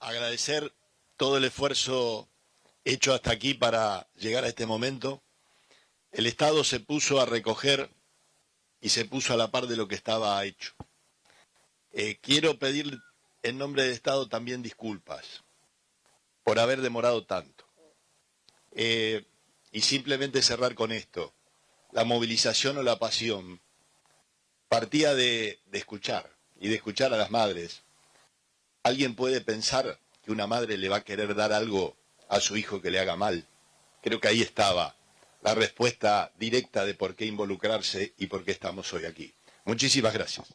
agradecer todo el esfuerzo hecho hasta aquí para llegar a este momento. El Estado se puso a recoger y se puso a la par de lo que estaba hecho. Eh, quiero pedir en nombre del Estado también disculpas por haber demorado tanto. Eh, y simplemente cerrar con esto. La movilización o la pasión partía de, de escuchar y de escuchar a las madres. Alguien puede pensar que una madre le va a querer dar algo a su hijo que le haga mal. Creo que ahí estaba la respuesta directa de por qué involucrarse y por qué estamos hoy aquí. Muchísimas gracias.